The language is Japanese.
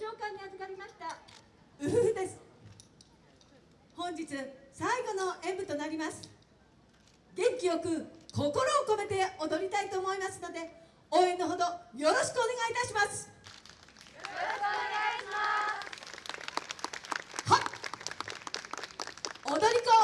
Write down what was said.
召喚に預かりました。うふふです。本日最後の演舞となります。元気よく心を込めて踊りたいと思いますので応援のほどよろしくお願いいたします。よろしくお願いします。はっ。踊り子